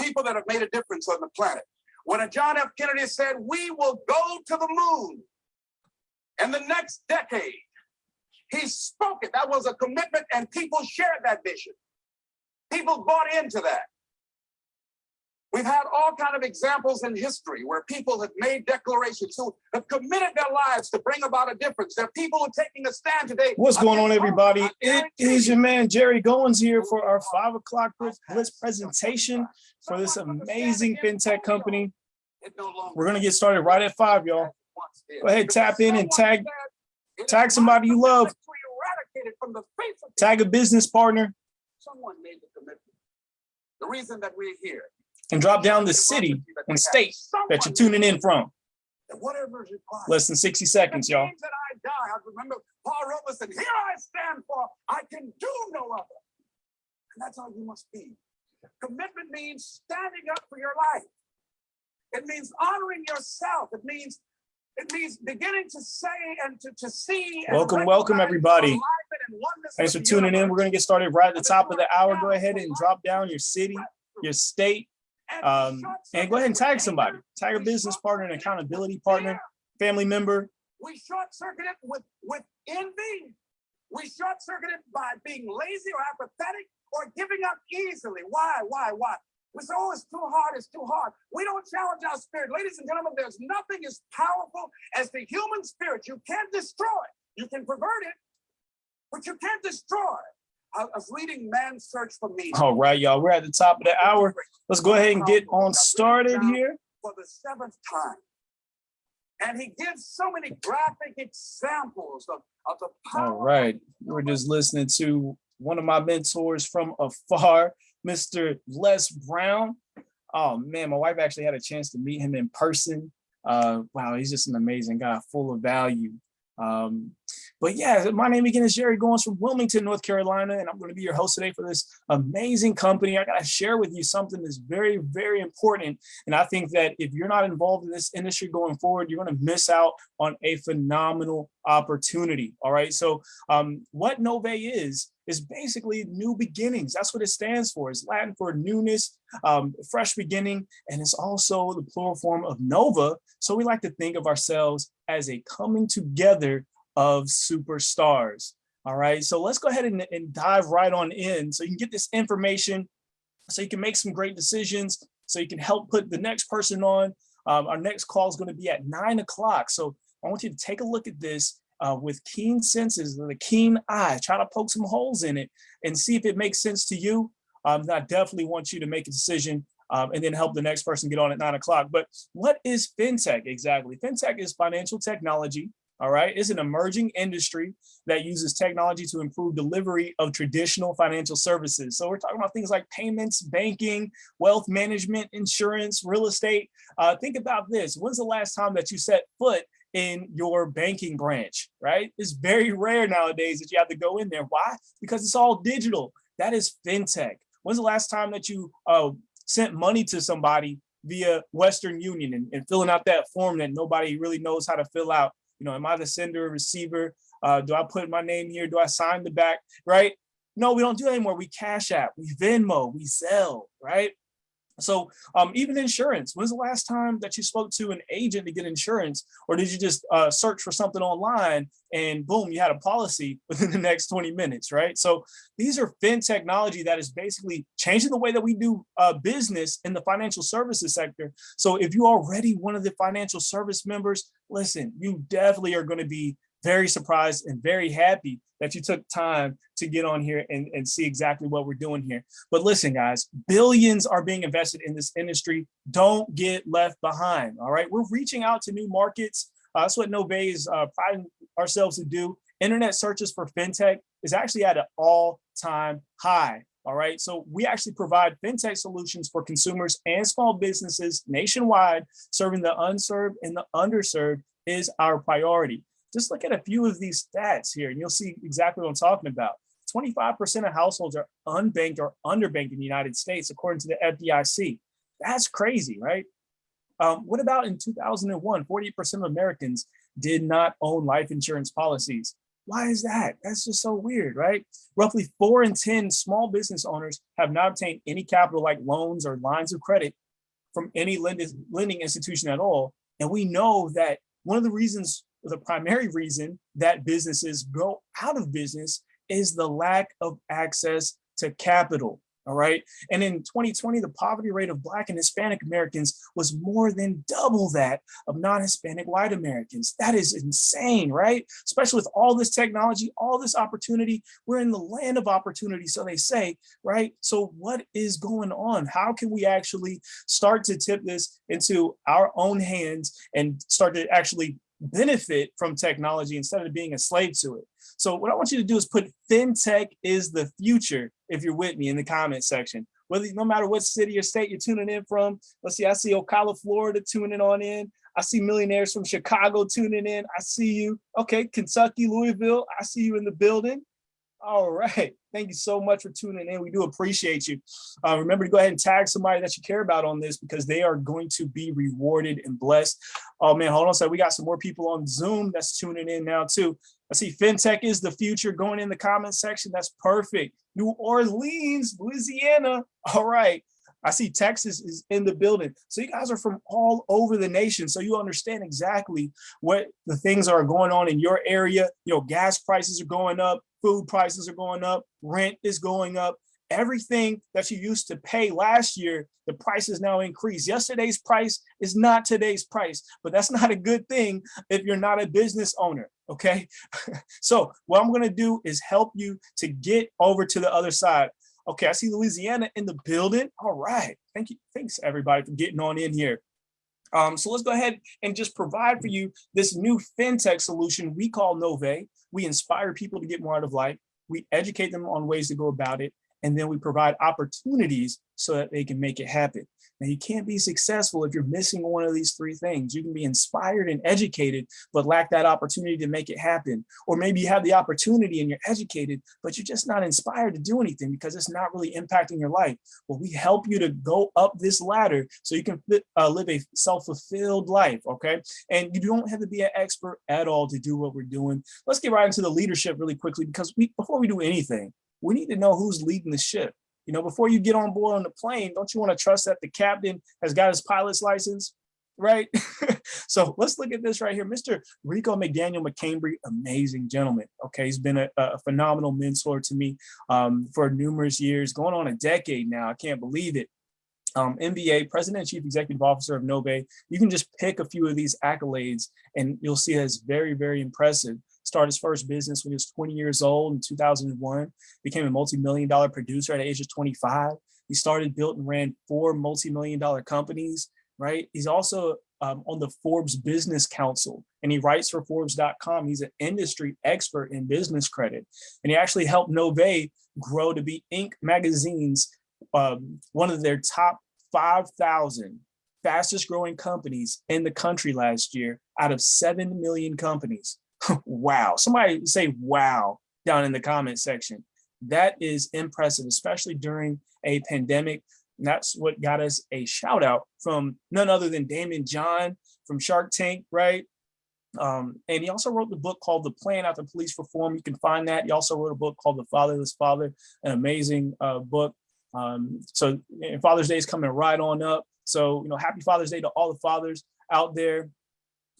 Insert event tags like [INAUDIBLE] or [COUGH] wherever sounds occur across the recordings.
people that have made a difference on the planet. When a John F. Kennedy said, we will go to the moon in the next decade, he spoke it. That was a commitment and people shared that vision. People bought into that. We've had all kind of examples in history where people have made declarations who have committed their lives to bring about a difference. There are people who are taking a stand today. What's going on, everybody? It is you, your man Jerry Goins here for our five o'clock blitz presentation for this amazing fintech company. It no longer We're gonna get started right at five, y'all. Go ahead, tap in and tag- tag somebody you love." commitment to eradicate it from the face of the Tag a business partner Someone made the commitment. The reason that we're here. And drop down the city and state that you're tuning in from. Whatever is required. Less than 60 seconds, y'all. I remember Paul here I stand for, I can do no other. And that's all you must be. Commitment means standing up for your life. It means honoring yourself. It means, it means beginning to say and to, to see. Welcome, welcome, everybody. the alignment and oneness Thanks for tuning in. We're gonna get started right at the top of the hour. Go ahead and drop down your city, your state, um, and go ahead and tag somebody. Tag a business partner, an accountability partner, family member. We short circuit it with, with envy. We short circuit it by being lazy or apathetic or giving up easily. Why, why, why? We say, oh, it's too hard, it's too hard. We don't challenge our spirit. Ladies and gentlemen, there's nothing as powerful as the human spirit. You can't destroy it. You can pervert it, but you can't destroy it. I was reading Man's Search for Meaning. All right, y'all. We're at the top of the hour. Let's go ahead and get on started here. for the seventh time. And he gives so many graphic examples of, of the power. All right. We're just listening to one of my mentors from afar, Mr. Les Brown. Oh man, my wife actually had a chance to meet him in person. Uh, wow, he's just an amazing guy, full of value. Um, but yeah, my name again is Jerry Goins from Wilmington, North Carolina, and I'm going to be your host today for this amazing company. I got to share with you something that's very, very important. And I think that if you're not involved in this industry going forward, you're going to miss out on a phenomenal opportunity. All right. So um, what Novae is, is basically new beginnings. That's what it stands for. It's Latin for newness, um, fresh beginning, and it's also the plural form of Nova. So we like to think of ourselves as a coming together of superstars. All right. So let's go ahead and, and dive right on in so you can get this information so you can make some great decisions, so you can help put the next person on. Um, our next call is going to be at nine o'clock. So I want you to take a look at this uh, with keen senses, with a keen eye, try to poke some holes in it and see if it makes sense to you. Um, I definitely want you to make a decision um, and then help the next person get on at nine o'clock. But what is FinTech exactly? FinTech is financial technology. All right, it's an emerging industry that uses technology to improve delivery of traditional financial services. So we're talking about things like payments, banking, wealth management, insurance, real estate. Uh, think about this. When's the last time that you set foot in your banking branch, right? It's very rare nowadays that you have to go in there. Why? Because it's all digital. That is FinTech. When's the last time that you uh, sent money to somebody via Western Union and, and filling out that form that nobody really knows how to fill out? You know, am I the sender or receiver? Uh, do I put my name here? Do I sign the back, right? No, we don't do anymore. We cash app, we Venmo, we Zelle, right? So um, even insurance, when's the last time that you spoke to an agent to get insurance? Or did you just uh, search for something online and boom, you had a policy [LAUGHS] within the next 20 minutes, right? So these are fin technology that is basically changing the way that we do uh, business in the financial services sector. So if you are already one of the financial service members, listen, you definitely are gonna be very surprised and very happy that you took time to get on here and, and see exactly what we're doing here. But listen, guys, billions are being invested in this industry. Don't get left behind. All right. We're reaching out to new markets. Uh, that's what Novae is uh, priding ourselves to do. Internet searches for fintech is actually at an all time high. All right. So we actually provide fintech solutions for consumers and small businesses nationwide, serving the unserved and the underserved is our priority. Just look at a few of these stats here and you'll see exactly what I'm talking about. 25% of households are unbanked or underbanked in the United States, according to the FDIC. That's crazy, right? Um, what about in 2001, 48% of Americans did not own life insurance policies. Why is that? That's just so weird, right? Roughly four in 10 small business owners have not obtained any capital like loans or lines of credit from any lending, lending institution at all. And we know that one of the reasons, the primary reason that businesses go out of business is the lack of access to capital. All right. And in 2020, the poverty rate of Black and Hispanic Americans was more than double that of non-Hispanic white Americans. That is insane, right? Especially with all this technology, all this opportunity. We're in the land of opportunity, so they say, right? So what is going on? How can we actually start to tip this into our own hands and start to actually benefit from technology instead of being a slave to it. So what I want you to do is put fintech is the future if you're with me in the comment section. Whether no matter what city or state you're tuning in from. Let's see, I see Ocala, Florida tuning on in. I see millionaires from Chicago tuning in. I see you. Okay, Kentucky, Louisville. I see you in the building. All right. Thank you so much for tuning in. We do appreciate you. Uh, remember to go ahead and tag somebody that you care about on this because they are going to be rewarded and blessed. Oh man, hold on. So we got some more people on Zoom that's tuning in now too. I see fintech is the future going in the comment section. That's perfect. New Orleans, Louisiana. All right. I see Texas is in the building. So you guys are from all over the nation. So you understand exactly what the things are going on in your area. You know, gas prices are going up, food prices are going up, rent is going up. Everything that you used to pay last year, the price is now increased. Yesterday's price is not today's price, but that's [LAUGHS] not a good thing if you're not a business owner, okay? [LAUGHS] so what I'm gonna do is help you to get over to the other side. Okay, I see Louisiana in the building. All right, thank you. Thanks everybody for getting on in here. Um, so let's go ahead and just provide for you this new fintech solution we call Novae. We inspire people to get more out of life. We educate them on ways to go about it. And then we provide opportunities so that they can make it happen. Now you can't be successful if you're missing one of these three things. You can be inspired and educated, but lack that opportunity to make it happen. Or maybe you have the opportunity and you're educated, but you're just not inspired to do anything because it's not really impacting your life. Well, we help you to go up this ladder so you can uh, live a self-fulfilled life, okay? And you don't have to be an expert at all to do what we're doing. Let's get right into the leadership really quickly because we before we do anything, we need to know who's leading the ship. You know, before you get on board on the plane, don't you want to trust that the captain has got his pilot's license, right? [LAUGHS] so let's look at this right here. Mr. Rico McDaniel McCambry, amazing gentleman. Okay, he's been a, a phenomenal mentor to me um, for numerous years, going on a decade now. I can't believe it. Um, MBA, President and Chief Executive Officer of Novae. You can just pick a few of these accolades and you'll see it's very, very impressive started his first business when he was 20 years old in 2001, became a multi-million dollar producer at the age of 25. He started, built and ran four multi-million dollar companies, right? He's also um, on the Forbes Business Council and he writes for Forbes.com. He's an industry expert in business credit. And he actually helped Novae grow to be Inc. magazine's um, one of their top 5,000 fastest growing companies in the country last year out of 7 million companies. [LAUGHS] wow. Somebody say wow down in the comment section. That is impressive, especially during a pandemic. And that's what got us a shout out from none other than Daymond John from Shark Tank, right? Um, and he also wrote the book called The Plan After Police Reform. You can find that. He also wrote a book called The Fatherless Father, an amazing uh, book. Um, so Father's Day is coming right on up. So, you know, happy Father's Day to all the fathers out there.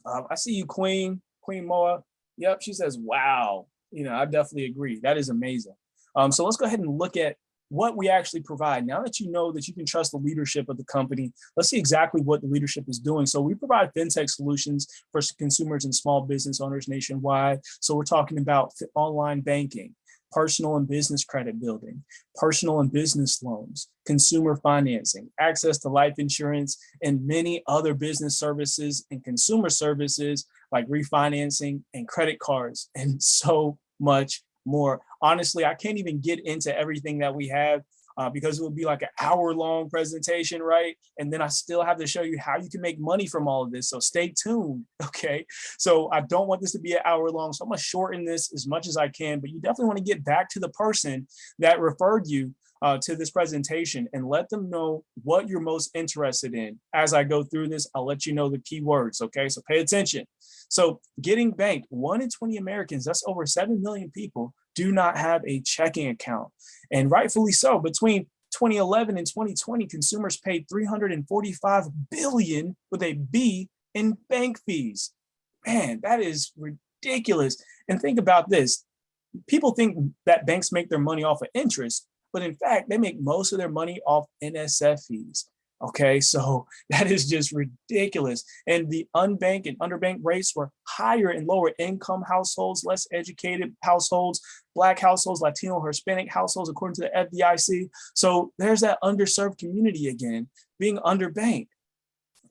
Uh, I see you, Queen, Queen Moa. Yep, she says, wow. You know, I definitely agree. That is amazing. Um, so let's go ahead and look at what we actually provide. Now that you know that you can trust the leadership of the company, let's see exactly what the leadership is doing. So we provide fintech solutions for consumers and small business owners nationwide. So we're talking about online banking, personal and business credit building, personal and business loans, consumer financing, access to life insurance, and many other business services and consumer services like refinancing and credit cards [LAUGHS] and so much more. Honestly, I can't even get into everything that we have uh, because it would be like an hour long presentation, right? And then I still have to show you how you can make money from all of this. So stay tuned, [LAUGHS] okay? So I don't want this to be an hour long. So I'm gonna shorten this as much as I can, but you definitely wanna get back to the person that referred you uh, to this presentation and let them know what you're most interested in. As I go through this, I'll let you know the key words, okay? So pay attention. So getting banked, one in 20 Americans, that's over 7 million people, do not have a checking account. And rightfully so, between 2011 and 2020, consumers paid 345 billion with a B in bank fees. Man, that is ridiculous. And think about this. People think that banks make their money off of interest, but in fact, they make most of their money off NSF fees. Okay, [LAUGHS] so that is just ridiculous. And the unbanked and underbanked rates were higher in lower income households, less educated households, Black households, Latino, Hispanic households, according to the FDIC. So there's that underserved community again, being underbanked.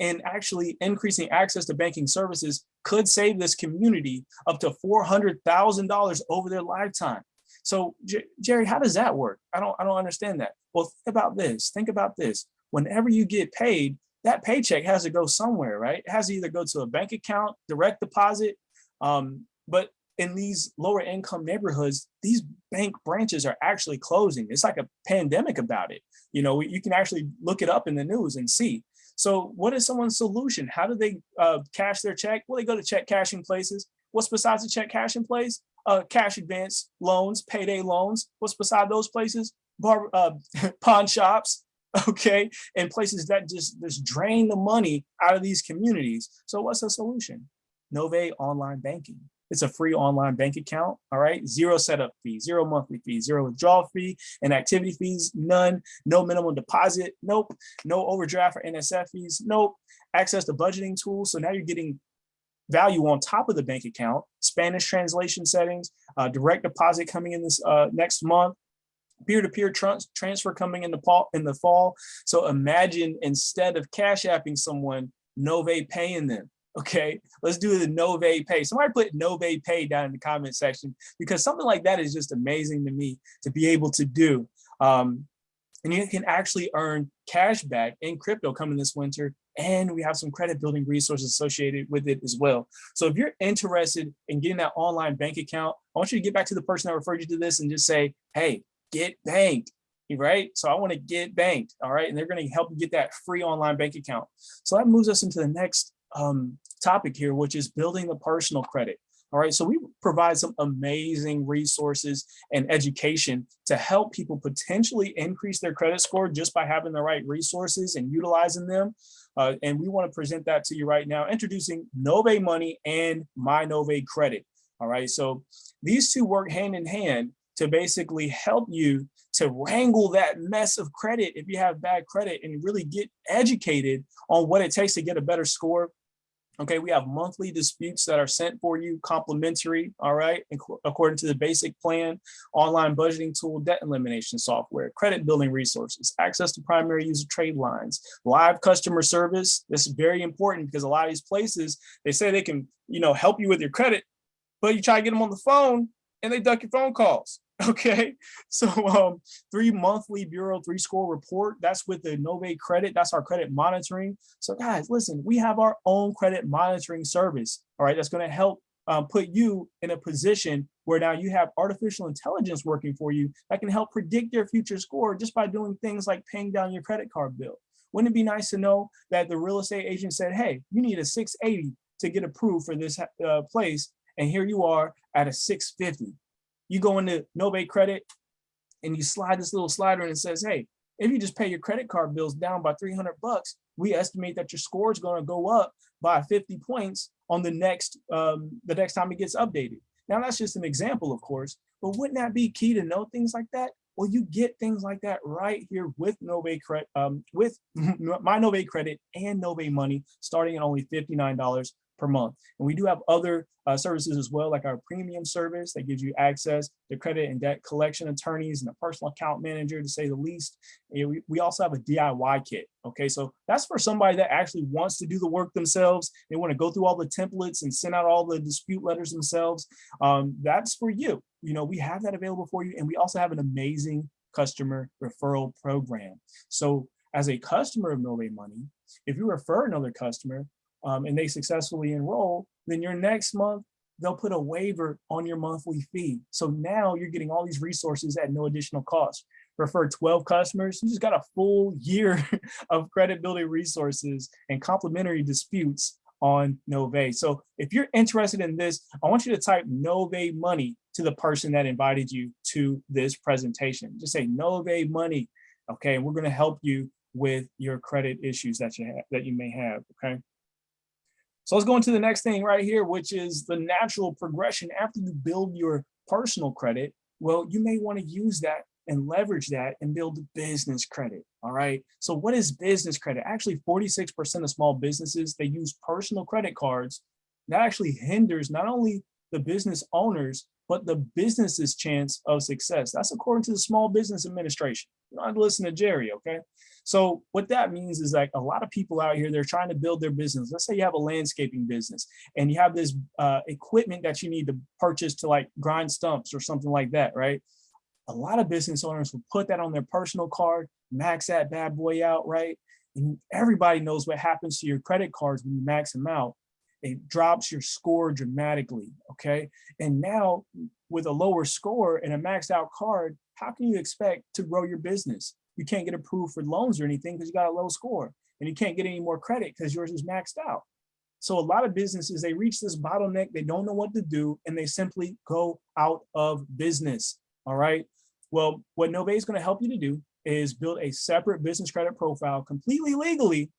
And actually increasing access to banking services could save this community up to $400,000 over their lifetime. So Jerry, how does that work? I don't, I don't understand that. Well, think about this, think about this. Whenever you get paid, that paycheck has to go somewhere, right? It has to either go to a bank account, direct deposit. Um, but in these lower income neighborhoods, these bank branches are actually closing. It's like a pandemic about it. You know, you can actually look it up in the news and see. So what is someone's solution? How do they uh, cash their check? Well, they go to check cashing places. What's besides the check cashing place? Uh, cash advance loans, payday loans. What's beside those places? Bar, uh, [LAUGHS] pawn shops, [LAUGHS] okay? And places that just, just drain the money out of these communities. So what's the solution? Novae online banking. It's a free online bank account, all right? Zero setup fee, zero monthly fee, zero withdrawal fee, and activity fees, none. No minimum deposit, nope. No overdraft or NSF fees, nope. Access to budgeting tools, so now you're getting value on top of the bank account, Spanish translation settings, uh, direct deposit coming in this uh, next month, peer-to-peer -peer transfer coming in the fall in the fall. So imagine instead of cash apping someone, Novae paying them. Okay, let's do the Novae pay. Somebody put Novae pay down in the comment section because something like that is just amazing to me to be able to do. Um, and you can actually earn cash back in crypto coming this winter. And we have some credit building resources associated with it as well. So if you're interested in getting that online bank account, I want you to get back to the person that referred you to this and just say, hey, get banked, right? So I want to get banked, all right? And they're going to help you get that free online bank account. So that moves us into the next um, topic here, which is building the personal credit. All right, so we provide some amazing resources and education to help people potentially increase their credit score just by having the right resources and utilizing them. Uh, and we want to present that to you right now, introducing Novae Money and My Novae Credit. All right, so these two work hand in hand to basically help you to wrangle that mess of credit if you have bad credit and really get educated on what it takes to get a better score Okay, we have monthly disputes that are sent for you complimentary, all right, according to the basic plan, online budgeting tool, debt elimination software, credit building resources, access to primary user trade lines, live customer service. This is very important because a lot of these places, they say they can, you know, help you with your credit, but you try to get them on the phone and they duck your phone calls. Okay, [LAUGHS] so um, three monthly Bureau three score report. That's with the Novae credit. That's our credit monitoring. So guys, listen, we have our own credit monitoring service. All right, that's going to help um, put you in a position where now you have artificial intelligence working for you that can help predict your future score just by doing things like paying down your credit card bill. Wouldn't it be nice to know that the real estate agent said, hey, you need a 680 to get approved for this uh, place. And here you are at a 650 you go into Novae Credit and you slide this little slider and it says, hey, if you just pay your credit card bills down by 300 bucks, we estimate that your score is going to go up by 50 points on the next um, the next time it gets updated. Now that's just an example, of course, but wouldn't that be key to know things like that? Well, you get things like that right here with Novae Credit, um, with [LAUGHS] my Novae Credit and Novae Money, starting at only $59 per month. And we do have other uh, services as well, like our premium service that gives you access to credit and debt collection attorneys and a personal account manager, to say the least. And we, we also have a DIY kit. Okay, so that's for somebody that actually wants to do the work themselves. They want to go through all the templates and send out all the dispute letters themselves. Um, that's for you. You know, we have that available for you. And we also have an amazing customer referral program. So as a customer of Novae Money, if you refer another customer, um, and they successfully enroll, then your next month, they'll put a waiver on your monthly fee. So now you're getting all these resources at no additional cost. refer 12 customers, you just got a full year [LAUGHS] of credit building resources and complimentary disputes on Novae. So if you're interested in this, I want you to type Novae money to the person that invited you to this presentation. Just say Novae money, okay? And we're gonna help you with your credit issues that you have, that you may have, okay? So let's go into the next thing right here, which is the natural progression after you build your personal credit. Well, you may want to use that and leverage that and build business credit. All right. So what is business credit? Actually, 46% of small businesses, they use personal credit cards. That actually hinders not only the business owners, but the business's chance of success. That's according to the Small Business Administration. You don't have to listen to Jerry, okay? So what that means is like a lot of people out here, they're trying to build their business. Let's say you have a landscaping business and you have this uh, equipment that you need to purchase to like grind stumps or something like that, right? A lot of business owners will put that on their personal card, max that bad boy out, right? And everybody knows what happens to your credit cards when you max them out. It drops your score dramatically, okay? And now with a lower score and a maxed out card, how can you expect to grow your business? You can't get approved for loans or anything because you got a low score and you can't get any more credit because yours is maxed out. So a lot of businesses, they reach this bottleneck, they don't know what to do, and they simply go out of business, all right? Well, what Novae is gonna help you to do is build a separate business credit profile completely legally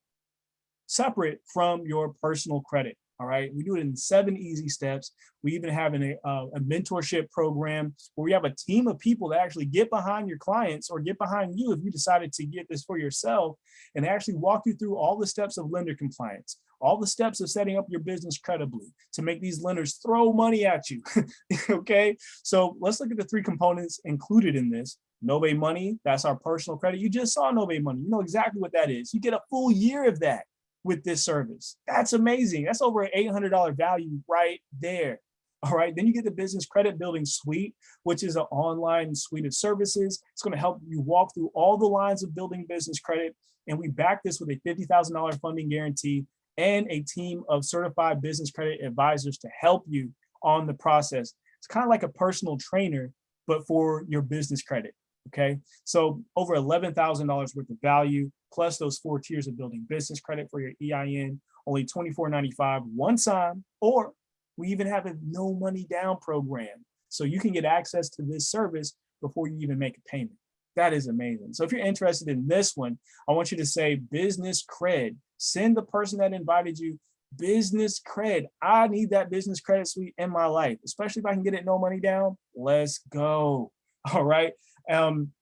separate from your personal credit. All right, we do it in seven easy steps. We even have an, a, a mentorship program where we have a team of people that actually get behind your clients or get behind you if you decided to get this for yourself and actually walk you through all the steps of lender compliance, all the steps of setting up your business credibly to make these lenders throw money at you. [LAUGHS] okay, so let's look at the three components included in this. Novae Money, that's our personal credit. You just saw Novae Money. You know exactly what that is. You get a full year of that with this service. That's amazing. That's over an $800 value right there. All right, then you get the business credit building suite, which is an online suite of services. It's going to help you walk through all the lines of building business credit. And we back this with a $50,000 funding guarantee and a team of certified business credit advisors to help you on the process. It's kind of like a personal trainer, but for your business credit. Okay, so over $11,000 worth of value, plus those four tiers of building business credit for your EIN, only $24.95 one time, or we even have a no money down program. So you can get access to this service before you even make a payment. That is amazing. So if you're interested in this one, I want you to say business cred. Send the person that invited you business cred. I need that business credit suite in my life, especially if I can get it no money down. Let's go. [LAUGHS] All right. Um,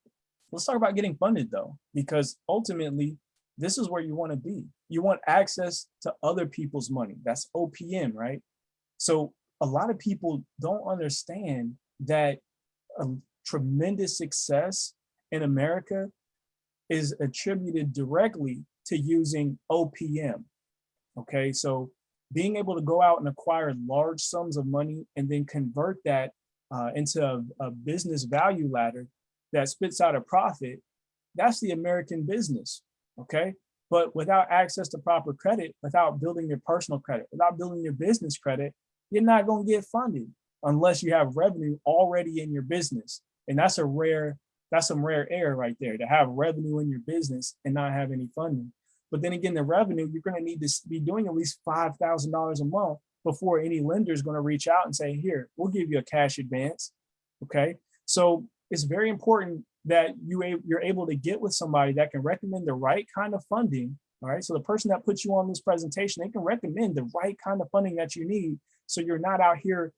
let's talk about getting funded though, because ultimately this is where you want to be. You want access to other people's money. That's OPM, right? So a lot of people don't understand that a tremendous success in America is attributed directly to using OPM. Okay, so being able to go out and acquire large sums of money and then convert that uh, into a, a business value ladder that spits out a profit, that's the American business, okay? But without access to proper credit, without building your personal credit, without building your business credit, you're not gonna get funded unless you have revenue already in your business. And that's a rare, that's some rare air right there, to have revenue in your business and not have any funding. But then again, the revenue, you're gonna need to be doing at least $5,000 a month before any lender is gonna reach out and say, here, we'll give you a cash advance, okay? So it's very important that you you're able to get with somebody that can recommend the right kind of funding. All right. So the person that puts you on this presentation, they can recommend the right kind of funding that you need. So you're not out here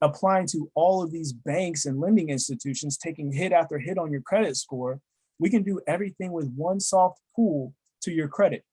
applying to all of these banks and lending institutions, taking hit after hit on your credit score. We can do everything with one soft pull to your credit.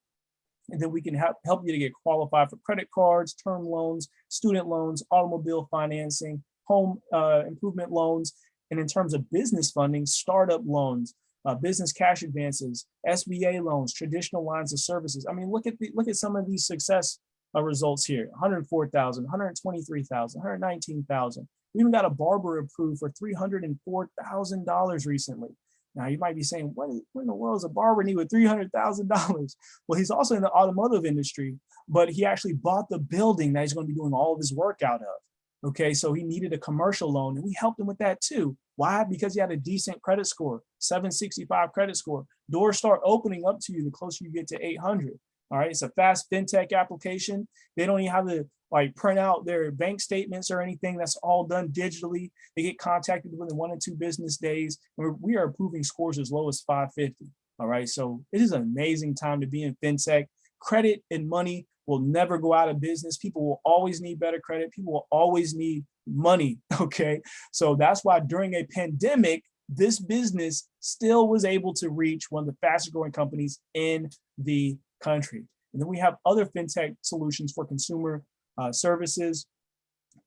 And then we can help, help you to get qualified for credit cards, term loans, student loans, automobile financing, home uh, improvement loans, and in terms of business funding, startup loans, uh, business cash advances, SBA loans, traditional lines of services. I mean, look at the, look at some of these success uh, results here: 104,000, 123,000, 119,000. We even got a barber approved for $304,000 recently. Now you might be saying, what, is, what in the world is a barber need with $300,000? [LAUGHS] Well, he's also in the automotive industry, but he actually bought the building that he's going to be doing all of his work out of. Okay, so he needed a commercial loan and we helped him with that too. Why? Because you had a decent credit score, 765 credit score. Doors start opening up to you the closer you get to 800. All right, it's a fast fintech application. They don't even have to like print out their bank statements or anything. That's all done digitally. They get contacted within one or two business days. We are approving scores as low as 550. All right, so it is an amazing time to be in fintech. Credit and money will never go out of business. People will always need better credit. People will always need money. [LAUGHS] Okay, so that's why during a pandemic, this business still was able to reach one of the fastest growing companies in the country. And then we have other fintech solutions for consumer uh, services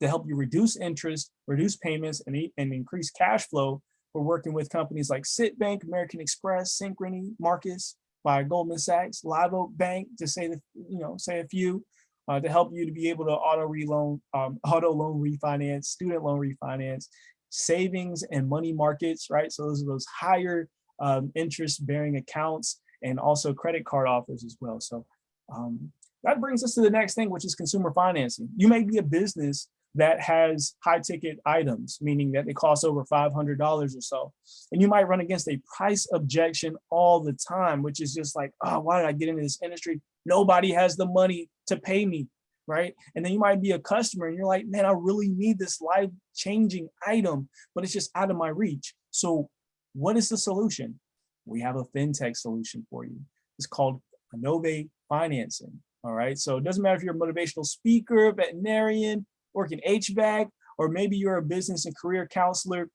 to help you reduce interest, reduce payments, and, and increase cash flow. We're working with companies like Citibank, American Express, Synchrony, Marcus, by Goldman Sachs, Live Oak Bank, to say the, you know, say a few, uh, to help you to be able to auto reloan, um, [LAUGHS] auto loan refinance, student loan refinance, savings and money markets, right? So those are those higher um, interest bearing accounts and also credit card offers as well. So um, that brings us to the next thing, which is consumer financing. You may be a business that has high ticket items, meaning that they cost over $500 or so. And you might run against a price objection all the time, which is just like, oh, why did I get into this industry? Nobody has the money to pay me, right? And then you might be a customer and you're like, man, I really need this life changing item, but it's just out of my reach. So what is the solution? We have a fintech solution for you. It's called Innovate Financing. All right. So it doesn't matter if you're a motivational speaker, veterinarian, working HVAC, or maybe you're a business and career counselor,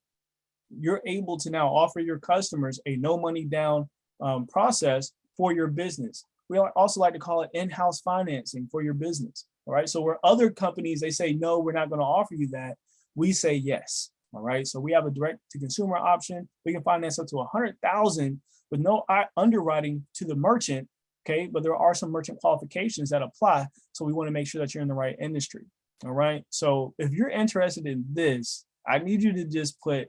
you're able to now offer your customers a no money down um, process for your business. We also like to call it in-house financing for your business. All right. So where other companies, they say, no, we're not going to offer you that. We say yes. All right. So we have a direct to consumer option. We can finance up to a hundred thousand with no underwriting to the merchant. Okay. But there are some merchant qualifications that apply. So we want to make sure that you're in the right industry. All right. So if you're interested in this, I need you to just put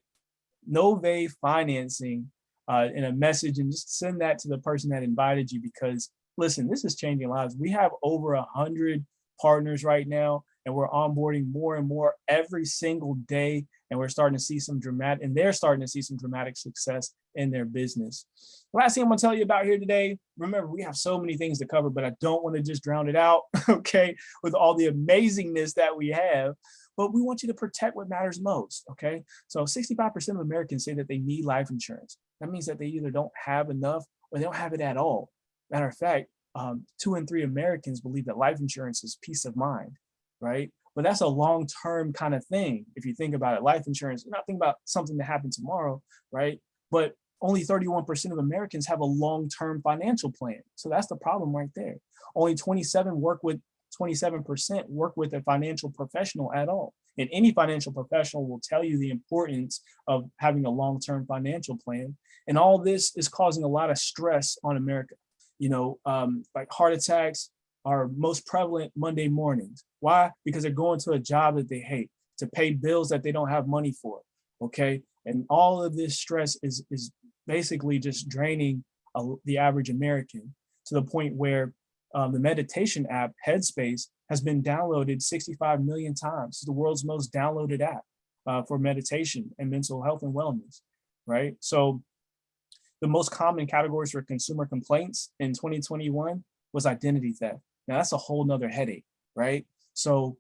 Novae financing uh, in a message and just send that to the person that invited you because listen, this is changing lives. We have over a hundred partners right now, and we're onboarding more and more every single day. And we're starting to see some dramatic, and they're starting to see some dramatic success in their business. The Last thing I'm gonna tell you about here today, remember, we have so many things to cover, but I don't want to just drown it out, [LAUGHS] okay, with all the amazingness that we have. But we want you to protect what matters most, okay? So 65% of Americans say that they need life insurance. That means that they either don't have enough or they don't have it at all. Matter of fact, um, two and three Americans believe that life insurance is peace of mind, right? But that's a long-term kind of thing. If you think about it, life insurance, you're not thinking about something that happen tomorrow, right? But only 31% of Americans have a long-term financial plan. So that's the problem right there. Only 27 work with 27% work with a financial professional at all. And any financial professional will tell you the importance of having a long-term financial plan. And all this is causing a lot of stress on America. You know, um, like heart attacks are most prevalent Monday mornings. Why? Because they're going to a job that they hate, to pay bills that they don't have money for. Okay. And all of this stress is, is basically just draining uh, the average American to the point where um, the meditation app Headspace has been downloaded 65 million times. It's the world's most downloaded app uh, for meditation and mental health and wellness, right? So the most common categories for consumer complaints in 2021 was identity theft. Now that's a whole nother headache, right? So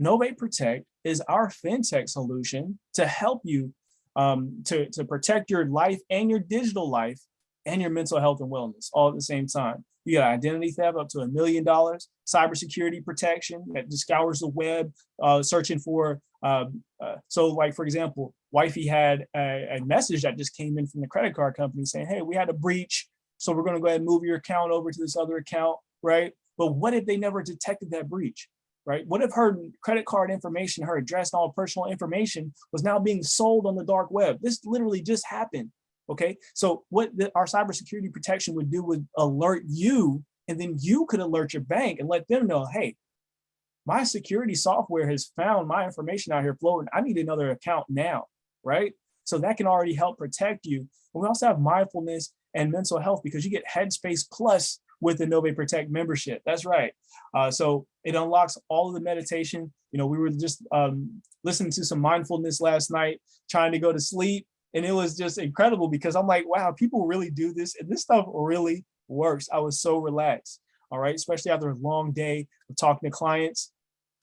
Novae Protect is our fintech solution to help you um, to, to protect your life and your digital life and your mental health and wellness all at the same time. You got identity theft up to a million dollars, cybersecurity protection that just scours the web, uh, searching for. Um, uh, so, like for example, wifey had a, a, message that just came in from the credit card company saying, "Hey, we had a breach, so we're going to go ahead and move your account over to this other account." Right? But what if they never detected that breach? Right? What if her credit card information, her address, and all personal information was now being sold on the dark web? This literally just happened. Okay, so what the, our cybersecurity protection would do would alert you, and then you could alert your bank and let them know, hey, my security software has found my information out here floating. I need another account now, right? So that can already help protect you. And we also have mindfulness and mental health because you get Headspace Plus with the Novae Protect membership. That's right. Uh, so it unlocks all of the meditation. You know, we were just um, listening to some mindfulness last night, trying to go to sleep And it was just incredible because I'm like, wow, people really do this. And this stuff really works. I was so relaxed. All right. Especially after a long day of talking to clients.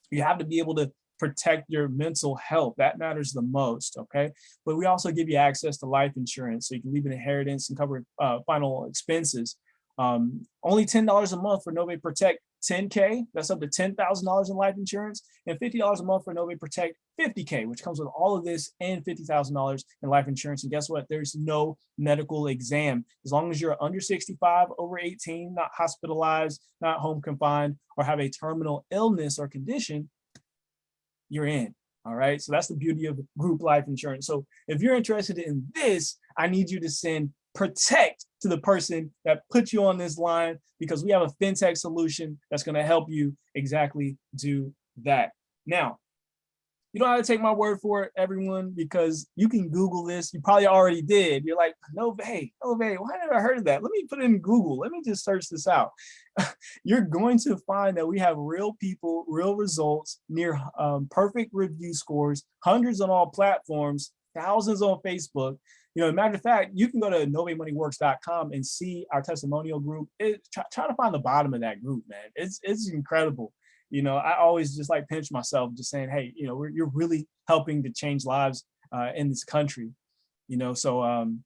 You have to be able to protect your mental health. That matters the most. Okay. But we also give you access to life insurance. So you can leave an inheritance and cover uh, final expenses. Um, only $10 a month for Novae Protect 10K, that's up to $10,000 in life insurance, and $50 a month for Novae Protect 50K, which comes with all of this and $50,000 in life insurance. And guess what? There's no medical exam. As long as you're under 65, over 18, not hospitalized, not home confined, or have a terminal illness or condition, you're in. All right. So that's the beauty of group life insurance. So if you're interested in this, I need you to send protect to the person that put you on this line because we have a fintech solution that's going to help you exactly do that. Now, you don't have to take my word for it, everyone, because you can Google this. You probably already did. You're like, no, hey, no, why never I heard of that? Let me put it in Google. Let me just search this out. [LAUGHS] You're going to find that we have real people, real results, near um, perfect review scores, hundreds on all platforms, thousands on Facebook. You know, matter of fact, you can go to novemoneyworks.com and see our testimonial group. It, try, try to find the bottom of that group, man. It's it's incredible you know, I always just like pinch myself just saying, hey, you know, you're really helping to change lives uh, in this country, you know, so um,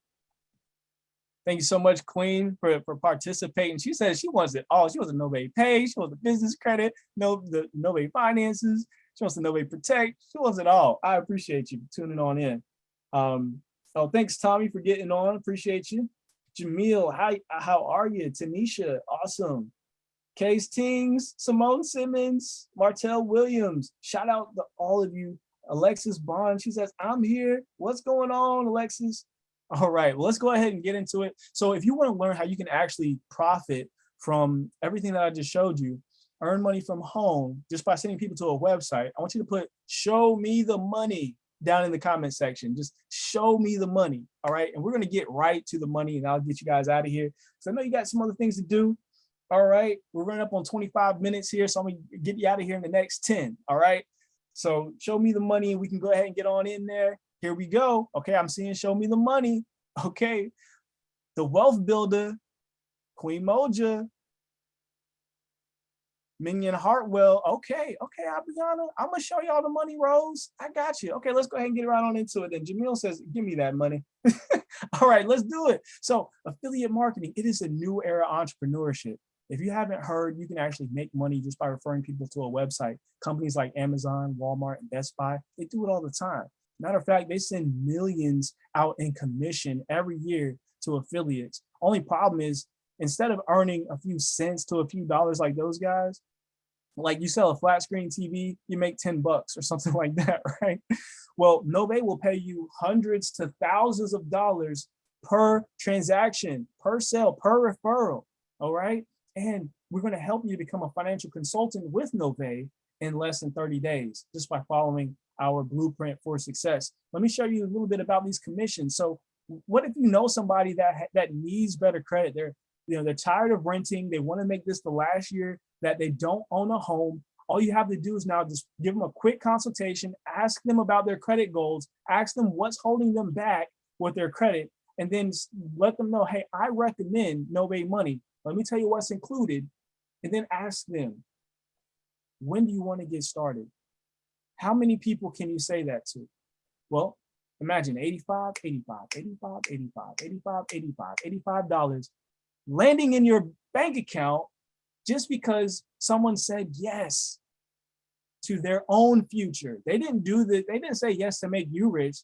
thank you so much, Queen, for, for participating. She said she wants it all. She wants a Novae Pay, she wants the business credit, no the Novae Finances, she wants the Novae Protect, she wants it all. I appreciate you tuning on in. Um, oh, thanks, Tommy, for getting on. Appreciate you. Jamil, how, how are you? Tanisha, awesome. Case Tings, Simone Simmons, Martell Williams. Shout out to all of you. Alexis Bond, she says, I'm here. What's going on, Alexis? All right, well, let's go ahead and get into it. So if you want to learn how you can actually profit from everything that I just showed you, earn money from home just by sending people to a website, I want you to put show me the money down in the comment section. Just show me the money. All right. And we're to get right to the money and I'll get you guys out of here. So I know you got some other things to do. All right, we're running up on 25 minutes here, so I'm gonna get you out of here in the next 10. All right, so show me the money and we can go ahead and get on in there. Here we go. Okay, I'm seeing show me the money. [LAUGHS] Okay, the wealth builder, Queen Moja, Minion Hartwell. Okay, okay, Abiana, I'm gonna show y'all the money Rose. I got you. Okay, let's go ahead and get right on into it. Then Jamil says, give me that money. [LAUGHS] All right, let's do it. So affiliate marketing, it is a new era entrepreneurship. If you haven't heard, you can actually make money just by referring people to a website. Companies like Amazon, Walmart, and Best Buy, they do it all the time. Matter of fact, they send millions out in commission every year to affiliates. Only problem is instead of earning a few cents to a few dollars like those guys, like you sell a flat screen TV, you make 10 bucks or [LAUGHS] something like that, right? Well, Novae will pay you hundreds to thousands of dollars per transaction, per sale, per referral, all right? And we're going to help you become a financial consultant with Novae in less than 30 days, just by following our blueprint for success. Let me show you a little bit about these commissions. So what if you know somebody that that needs better credit? They're you know they're tired of renting. They want to make this the last year that they don't own a home. All you have to do is now just give them a quick consultation, ask them about their credit goals, ask them what's holding them back with their credit, and then let them know, hey, I recommend Novae Money let me tell you what's included and then ask them, when do you want to get started? How many people can you say that to? Well, imagine 85, 85, 85, 85, 85, 85, 85 dollars landing in your bank account just because someone said yes to their own future. They didn't do the, they didn't say yes to make you rich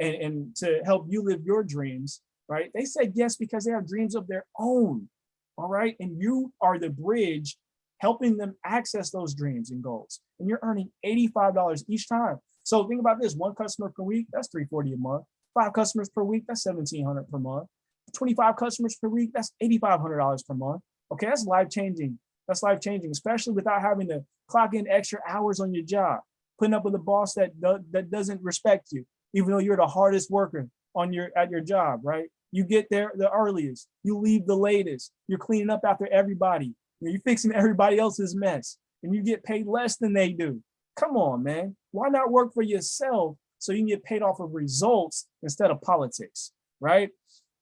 and, and to help you live your dreams, right? They said yes because they have dreams of their own all right? And you are the bridge helping them access those dreams and goals. And you're earning $85 each time. So think about this, one customer per week, that's 340 a month. Five customers per week, that's 1700 per month. 25 customers per week, that's $8,500 per month. Okay, that's life-changing. That's life-changing, especially without having to clock in extra hours on your job, putting up with a boss that, that doesn't respect you, even though you're the hardest worker on your at your job, right? You get there the earliest. You leave the latest. You're cleaning up after everybody. You're fixing [LAUGHS] everybody else's mess and you get paid less than they do. Come on, man. Why not work for yourself so you can get paid off of results instead of politics, right?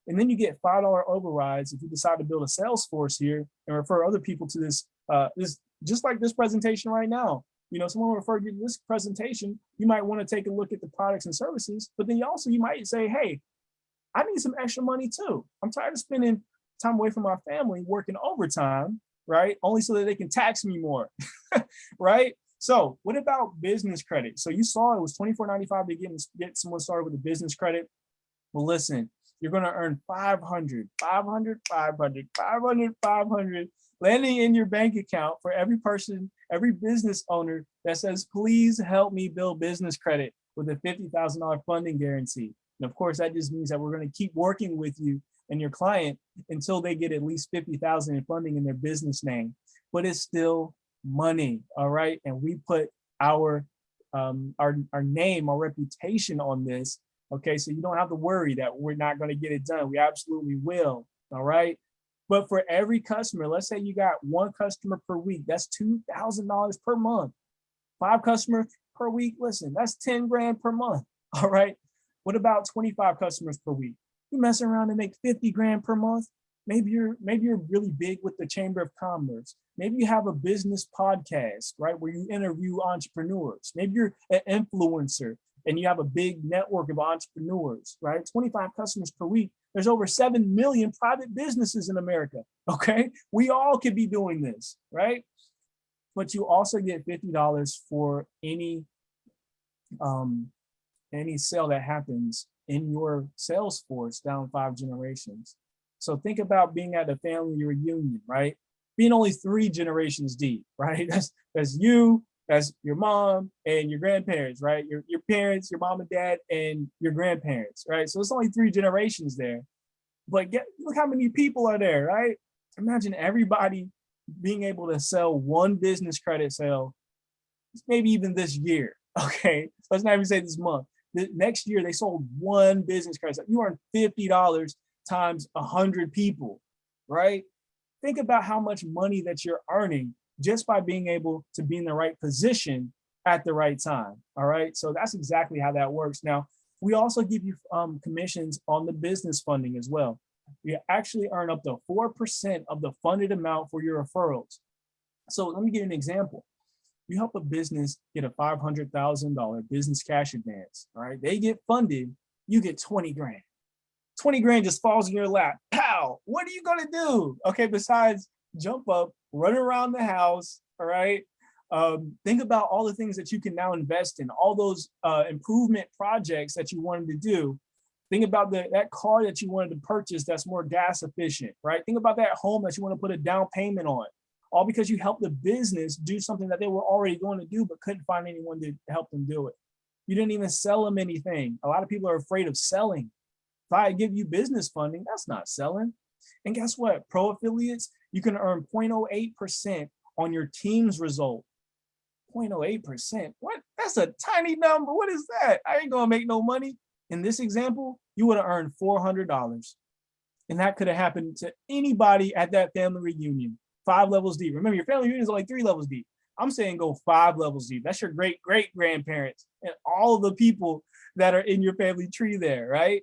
And then you get $5 overrides if you decide to build a sales force here and refer other people to this, uh, this just like this presentation right now. You know, someone referred you to this presentation, you might want to take a look at the products and services, but then you also, you might say, hey, I need some extra money too. I'm tired of spending time away from my family working overtime, right? Only so that they can tax me more, [LAUGHS] right? So what about business credit? So you saw it was $24.95 to get, get someone started with a business credit. Well, listen, you're going to earn 500, 500, 500, 500, 500 landing in your bank account for every person, every business owner that says, please help me build business credit with a $50,000 funding guarantee. And of course, that just means that we're going to keep working with you and your client until they get at least 50,000 in funding in their business name. But it's still money, all right? And we put our um, our, our name, our reputation on this, okay? So you don't have to worry that we're not gonna get it done. We absolutely will, all right? But for every customer, let's say you got one customer per week, that's $2,000 per month. Five customers per week, listen, that's 10 grand per month, [LAUGHS] all right? What about 25 customers per week? You mess around and make 50 grand per month. Maybe you're maybe you're really big with the Chamber of Commerce. Maybe you have a business podcast, right, where you interview entrepreneurs. Maybe you're an influencer and you have a big network of entrepreneurs, right? 25 customers per week. There's over 7 million private businesses in America, [LAUGHS] okay? We all could be doing this, right? But you also get $50 for any um, any sale that happens in your sales force down five generations. So think about being at a family reunion, right? Being only three generations deep, [LAUGHS] right? That's, that's you, that's your mom and your grandparents, right? Your, your parents, your mom and dad, and your grandparents, right? So it's only three generations there. But get look how many people are there, right? Imagine everybody being able to sell one business credit sale, maybe even this year, [LAUGHS] okay? Let's not even say this month the next year they sold one business card. So you earn $50 times 100 people, right? Think about how much money that you're earning just by being able to be in the right position at the right time, all right? So that's exactly how that works. Now, we also give you um, commissions on the business funding as well. You actually earn up to 4% of the funded amount for your referrals. So let me give you an example you help a business get a $500,000 business cash advance, all right? They get funded, you get 20 grand. 20 grand just falls in your lap. Pow, what are you gonna do? Okay, besides jump up, run around the house, all right? Um, think about all the things that you can now invest in, all those uh, improvement projects that you wanted to do. Think about the, that car that you wanted to purchase that's more gas efficient, right? Think about that home that you wanna put a down payment on all because you helped the business do something that they were already going to do, but couldn't find anyone to help them do it. You didn't even sell them anything. A lot of people are afraid of selling. If I give you business funding, that's not selling. And guess what? Pro affiliates, you can earn 0.08% on your team's result. 0.08%. What? That's a tiny number. What is that? I ain't gonna make no money. In this example, you would have earned $400. And that could have happened to anybody at that family reunion five levels deep. Remember, your family unit is only three levels deep. I'm saying go five levels deep. That's your great great grandparents and all the people that are in your family tree there, right?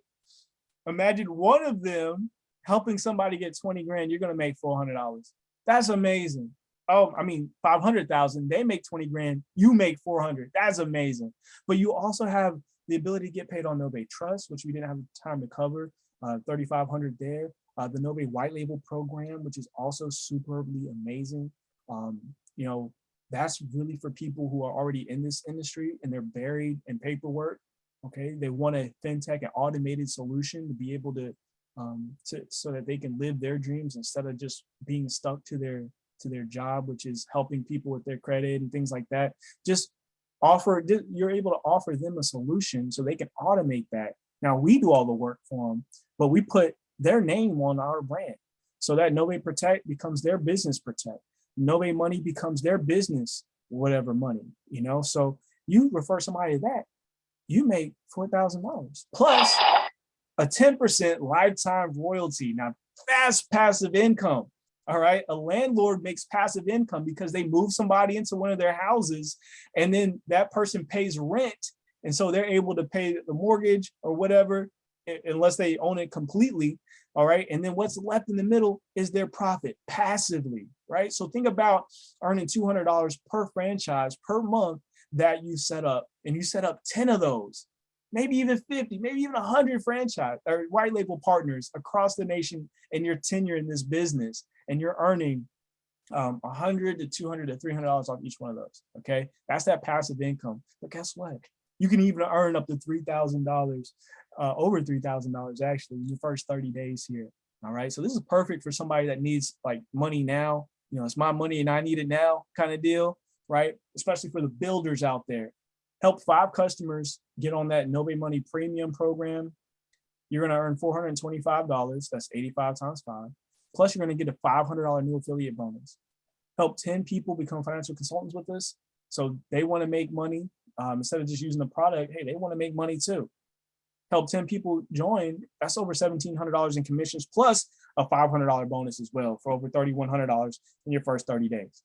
Imagine one of them helping somebody get 20 grand, you're gonna make $400. That's amazing. Oh, I mean, 500,000, they make 20 grand, you make 400. That's amazing. But you also have the ability to get paid on no trust, which we didn't have time to cover, uh, 3,500 there uh, the Novae white label program, which is also superbly amazing. Um, you know, that's really for people who are already in this industry and they're buried in paperwork. Okay, they want a fintech, an automated solution to be able to, um, to so that they can live their dreams instead of just being stuck to their to their job, which is helping people with their credit and things like that. Just offer, you're able to offer them a solution so they can automate that. Now we do all the work for them, but we put their name on our brand. So that Novae Protect becomes their business protect. Novae Money becomes their business, whatever money, you know? So you refer somebody to that, you make $4,000 plus a 10% lifetime royalty. Now that's passive income. All right. A landlord makes passive income because they move somebody into one of their houses and then that person pays rent And so they're able to pay the mortgage or whatever, unless they own it completely. All right. And then what's left in the middle is their profit passively. Right. So think about earning $200 per franchise per month that you set up and you set up 10 of those, maybe even 50, maybe even 100 franchise or white label partners across the nation in your tenure in this business and you're earning um, 100 to 200 to 300 dollars off each one of those. Okay, that's that passive income. But guess what? You can even earn up to three thousand dollars, uh, over three thousand dollars actually in your first 30 days here. All right, so this is perfect for somebody that needs like money now. You know, it's my money and I need it now kind of deal, right? Especially for the builders out there. Help five customers get on that Novae Money Premium program. You're going to earn $425. That's 85 times five. Plus, you're going to get a $500 new affiliate bonus. Help 10 people become financial consultants with us. So they want to make money um, instead of just using the product. Hey, they want to make money too. Help 10 people join. That's over $1,700 in commissions plus a $500 bonus as well for over $3,100 in your first 30 days.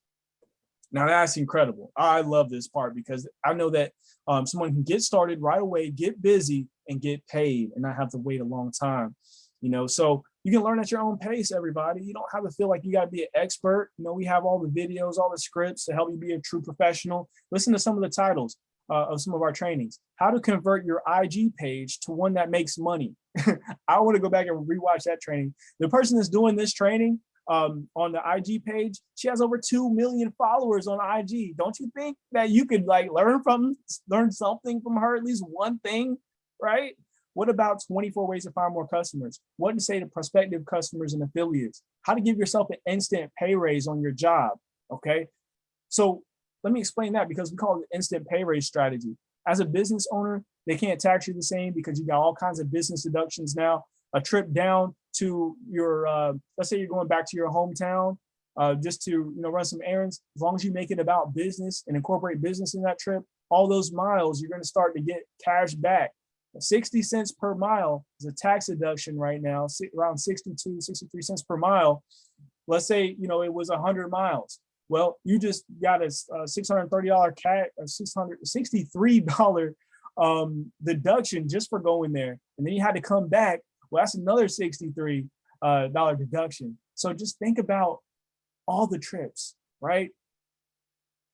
Now that's incredible. I love this part because I know that um, someone can get started right away, get busy and get paid and not have to wait a long time. You know, so you can learn at your own pace, everybody. You don't have to feel like you got to be an expert. You know, we have all the videos, all the scripts to help you be a true professional. Listen to some of the titles uh, of some of our trainings. How to convert your IG page to one that makes money. [LAUGHS] I want to go back and rewatch that training. The person that's doing this training um, on the IG page, she has over 2 million followers on IG. Don't you think that you could like learn from, learn something from her, at least one thing, right? What about 24 ways to find more customers? What to say to prospective customers and affiliates? How to give yourself an instant pay raise on your job, okay? So let me explain that because we call it instant pay raise strategy. As a business owner, they can't tax you the same because you got all kinds of business deductions now. A trip down to your, uh, let's say you're going back to your hometown uh, just to you know run some errands. As long as you make it about business and incorporate business in that trip, all those miles, you're going to start to get cash back 60 cents per mile is a tax deduction right now, around 62, 63 cents per mile. Let's say, you know, it was 100 miles. Well, you just got a, a $630 cat, a $663 um, deduction just for going there. And then you had to come back. Well, that's another $63 uh, deduction. So just think about all the trips, right?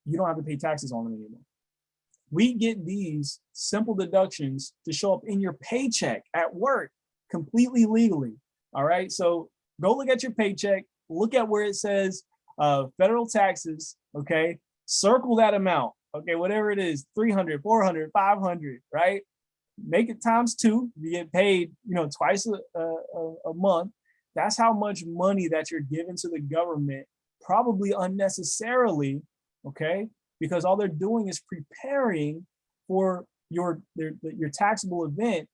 You don't have to pay taxes on them anymore we get these simple deductions to show up in your paycheck at work completely legally. All right. So go look at your paycheck, look at where it says uh, federal taxes. Okay. Circle that amount. Okay. Whatever it is 300, 400, 500, right? Make it times two. You get paid, you know, twice a, a, a month. That's how much money that you're giving to the government, probably unnecessarily. Okay because all they're doing is preparing for your their, your taxable event.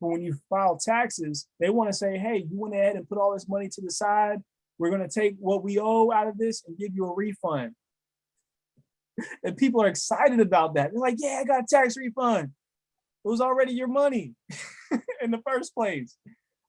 But when you file taxes, they want to say, hey, you went ahead and put all this money to the side. We're going to take what we owe out of this and give you a refund. and people are excited about that. They're like, yeah, I got a tax refund. It was already your money [LAUGHS] in the first place.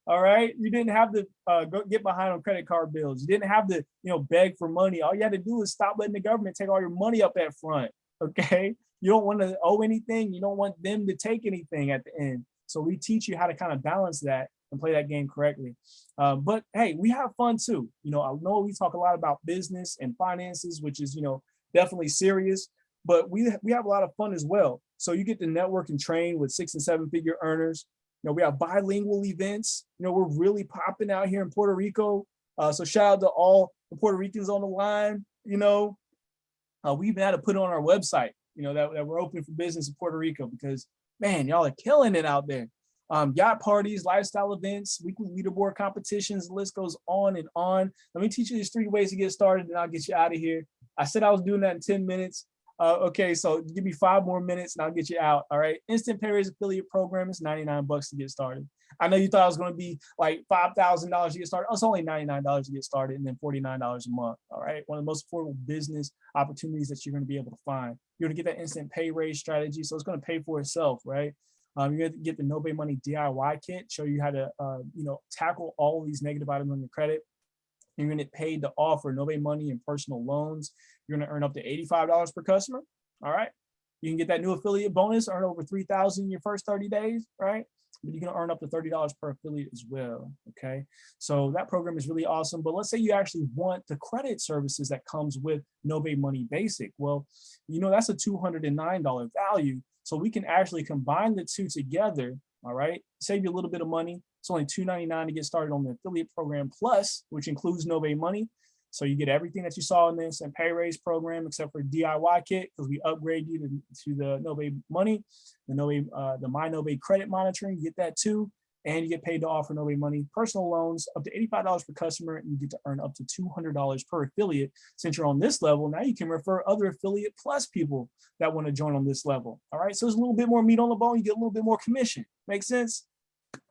All right. You didn't have to uh, get behind on credit card bills. You didn't have to, you know, beg for money. All you had to do is stop letting the government take all your money up at front. [LAUGHS] Okay. You don't want to owe anything. You don't want them to take anything at the end. So we teach you how to kind of balance that and play that game correctly. Um, but hey, we have fun too. You know, I know we talk a lot about business and finances, which is, you know, definitely serious, but we, we have a lot of fun as well. So you get to network and train with six and seven figure earners you know, we have bilingual events. You know, we're really popping out here in Puerto Rico. Uh, so shout out to all the Puerto Ricans on the line. You know, uh, we even had to put on our website, you know, that, that we're open for business in Puerto Rico because, man, y'all are killing it out there. Um, yacht parties, lifestyle events, weekly leaderboard competitions, the list goes on and on. Let me teach you these three ways to get started and I'll get you out of here. I said I was doing that in 10 minutes. Uh, okay, so give me five more minutes and I'll get you out. All right. Instant Pay Raise affiliate program is 99 bucks to get started. I know you thought it was going to be like $5,000 to get started. It's only $99 to get started and then $49 a month. All right. One of the most affordable business opportunities that you're going to be able to find. You're going to get that instant pay raise strategy. So it's going to pay for itself, right? Um, you're to get the Novae Money DIY kit, show you how to, uh, you know, tackle all these negative items on your credit. You're to get paid to offer Novae money and personal loans. You're to earn up to $85 per customer. All right. You can get that new affiliate bonus, earn over 3,000 in your first 30 days, right? But you can earn up to $30 per affiliate as well, okay? So that program is really awesome. But let's say you actually want the credit services that comes with Novae Money Basic. Well, you know, that's a $209 value. So we can actually combine the two together, all right? Save you a little bit of money. It's only 299 to get started on the affiliate program plus, which includes Novae Money. So you get everything that you saw in this and pay raise program, except for DIY kit, because we upgrade you to, to the Novae money, the Novae, uh, the My Novae credit monitoring, you get that too. And you get paid to offer Novae money personal loans up to $85 per customer, and you get to earn up to $200 per affiliate. Since you're on this level, now you can refer other affiliate plus people that want to join on this level. All right, so there's a little bit more meat on the bone. You get a little bit more commission. Make sense?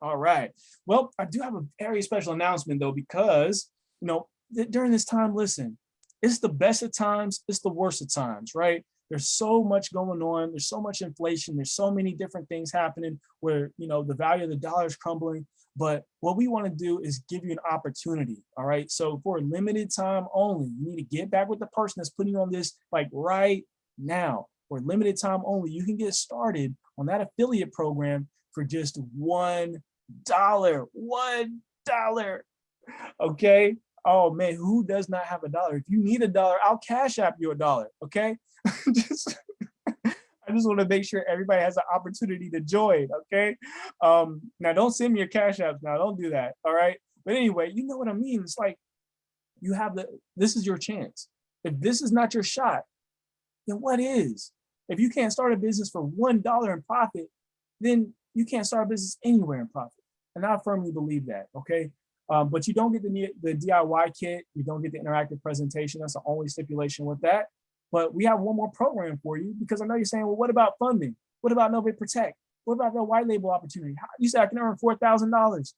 All right. Well, I do have a very special announcement though, because you know during this time, listen, it's the best of times, it's the worst of times, right? There's so much going on. There's so much inflation. There's so many different things happening where, you know, the value of the dollar is crumbling. But what we want to do is give you an opportunity. All right. So for a limited time only, you need to get back with the person that's putting you on this like right now. For limited time only, you can get started on that affiliate program for just one dollar. One dollar. Okay oh man, who does not have a dollar? If you need a dollar, I'll cash app you a dollar, okay? [LAUGHS] just, I just want to make sure everybody has an opportunity to join, okay? Um, now don't send me your cash apps now, don't do that, all right? But anyway, you know what I mean? It's like, you have the, this is your chance. If this is not your shot, then what is? If you can't start a business for $1 in profit, then you can't start a business anywhere in profit. And I firmly believe that, okay? Um, but you don't get the, the DIY kit, you don't get the interactive presentation. That's the only stipulation with that. But we have one more program for you because I know you're saying, well, what about funding? What about Novae Protect? What about the white label opportunity? You said I can earn $4,000.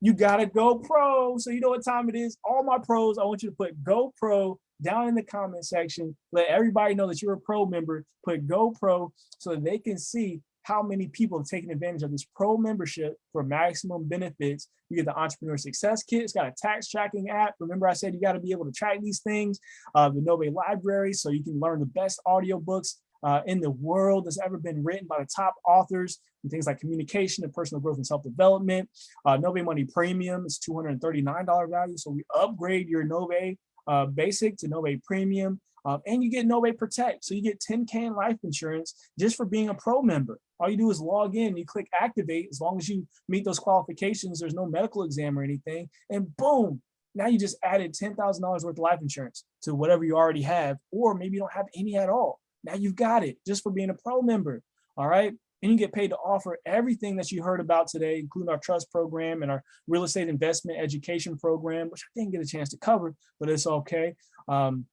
You gotta go pro. So you know what time it is. All my pros, I want you to put go pro down in the comment section. Let everybody know that you're a pro member. Put go pro so that they can see how many people have taken advantage of this pro membership for maximum benefits. You get the Entrepreneur Success Kit. It's got a tax tracking app. Remember I said you got to be able to track these things. Uh, the Novae Library, so you can learn the best audiobooks uh, in the world that's ever been written by the top authors and things like communication and personal growth and self-development. Uh, Novae Money Premium is $239 value. So we upgrade your Novae uh, Basic to Novae Premium. Um, and you get Novae Protect. So you get 10K in life insurance just for being a pro member. All you do is log in, you click activate. As long as you meet those qualifications, there's no medical exam or anything. And boom, now you just added $10,000 worth of life insurance to whatever you already have, or maybe you don't have any at all. Now you've got it just for being a pro member. All right. And you get paid to offer everything that you heard about today, including our trust program and our real estate investment education program, which I didn't get a chance to cover, but it's okay. Um,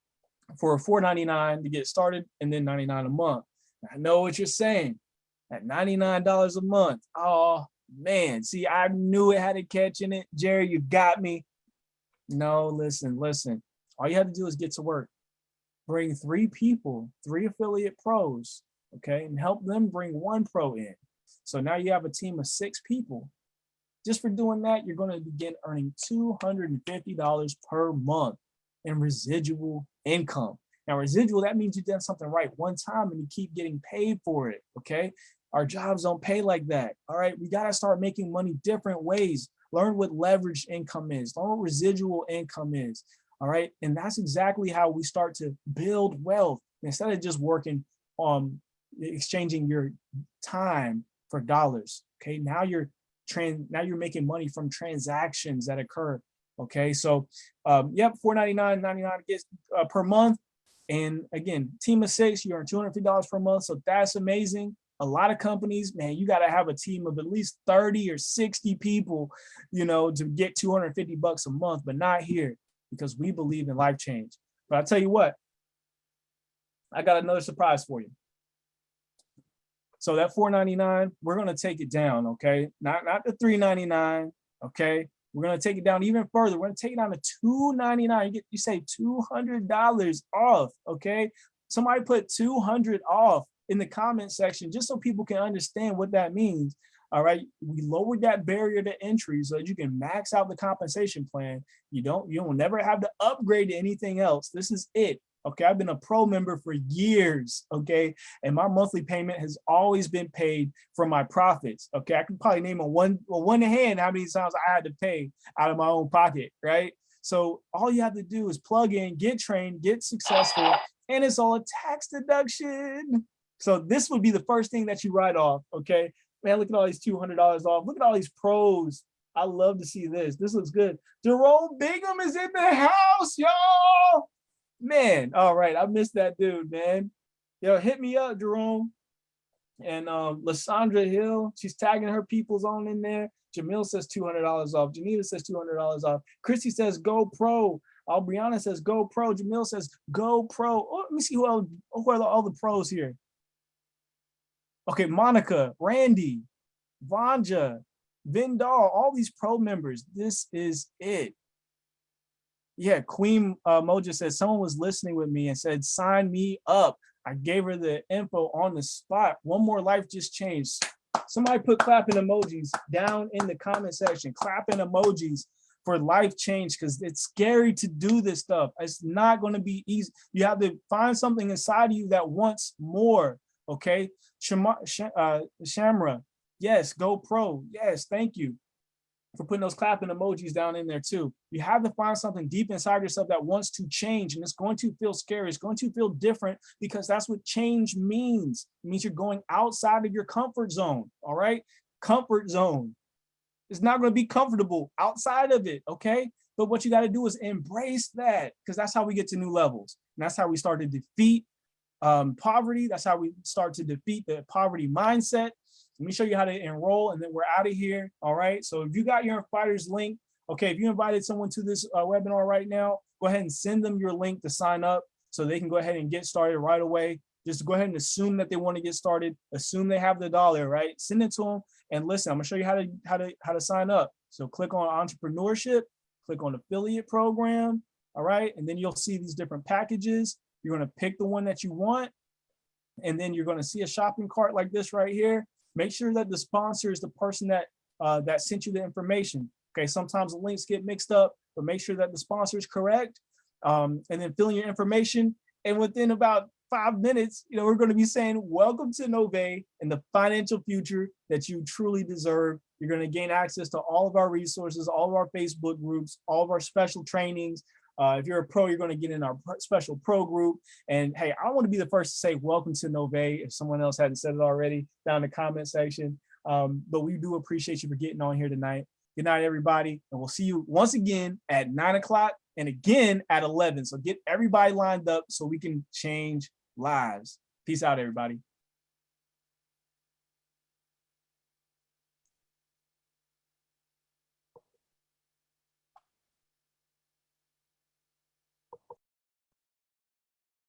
for $4.99 to get started and then 99 a month. I know what you're saying at $99 a month. Oh man, see, I knew it had a catch in it. Jerry, you got me. No, listen, listen. All you have to do is get to work. Bring three people, three affiliate pros, okay, and help them bring one pro in. So now you have a team of six people. Just for doing that, you're going to begin earning $250 per month in residual income. Now residual, that means you've done something right one time and you keep getting paid for it, okay? Our jobs don't pay like that, all right? We gotta start making money different ways. Learn what leveraged income is, learn what residual income is, all right? And that's exactly how we start to build wealth instead of just working on exchanging your time for dollars, okay? Now you're trans now you're making money from transactions that occur okay so um yep 499 99 gets uh, per month and again, team of six, you earn $250 per month. So that's amazing. A lot of companies, man, you got to have a team of at least 30 or 60 people, you know, to get 250 bucks a month, but not here because we believe in life change. But I'll tell you what, I got another surprise for you. So that 499, we're going to take it down, okay? Not, not the 399, okay? We're gonna take it down even further. We're gonna take it down to 299. You get you say $200 off, okay? Somebody put 200 off in the comment section just so people can understand what that means. All right, we lowered that barrier to entry so that you can max out the compensation plan. You don't, you will never have to upgrade to anything else. This is it. Okay, I've been a pro member for years. Okay, and my monthly payment has always been paid from my profits. Okay, I can probably name on one well, one hand how many times I had to pay out of my own pocket, right? So all you have to do is plug in, get trained, get successful, and it's all a tax deduction. So this would be the first thing that you write off. Okay, man, look at all these two hundred dollars off. Look at all these pros. I love to see this. This looks good. Jerome Bingham is in the house, y'all. Man, all right, I missed that dude, man. Yo, hit me up, Jerome. And um, Lysandra Hill, she's tagging her people's on in there. Jamil says $200 off. Janita says $200 off. Christy says go pro. Albriana says go pro. Jamil says go pro. Oh, let me see who else, who are the, all the pros here. Okay, Monica, Randy, Vanja, Vindal, all these pro members. This is it. Yeah, Queen uh, Moja said someone was listening with me and said, sign me up. I gave her the info on the spot. One more life just changed. Somebody put clapping emojis down in the comment section, clapping emojis for life change because it's scary to do this stuff. It's not going to be easy. You have to find something inside of you that wants more. Okay. Shama, uh, Shamra, yes, go pro. Yes, thank you for putting those clapping emojis down in there too. You have to find something deep inside yourself that wants to change and it's going to feel scary. It's going to feel different because that's what change means. It means you're going outside of your comfort zone, all right? Comfort zone. It's not going to be comfortable outside of it, okay? But what you got to do is embrace that because that's how we get to new levels. And that's how we start to defeat um, poverty. That's how we start to defeat the poverty mindset. Let me show you how to enroll and then we're out of here. All right. So if you got your fighters link, okay, if you invited someone to this uh, webinar right now, go ahead and send them your link to sign up so they can go ahead and get started right away. Just go ahead and assume that they want to get started. Assume they have the dollar, right? Send it to them and listen. I'm gonna show you how to how to how to sign up. So click on entrepreneurship, click on affiliate program, all right, and then you'll see these different packages. You're gonna pick the one that you want, and then you're gonna see a shopping cart like this right here. Make sure that the sponsor is the person that uh, that sent you the information. Okay, sometimes the links get mixed up, but make sure that the sponsor is correct. Um, and then fill in your information. And within about five minutes, you know, we're going to be saying, welcome to Novae and the financial future that you truly deserve. You're going to gain access to all of our resources, all of our Facebook groups, all of our special trainings, uh, if you're a pro, you're going to get in our special pro group. And hey, I want to be the first to say welcome to Novae if someone else hadn't said it already down in the comment section. Um, but we do appreciate you for getting on here tonight. Good night, everybody. And we'll see you once again at nine o'clock and again at 11. So get everybody lined up so we can change lives. Peace out, everybody.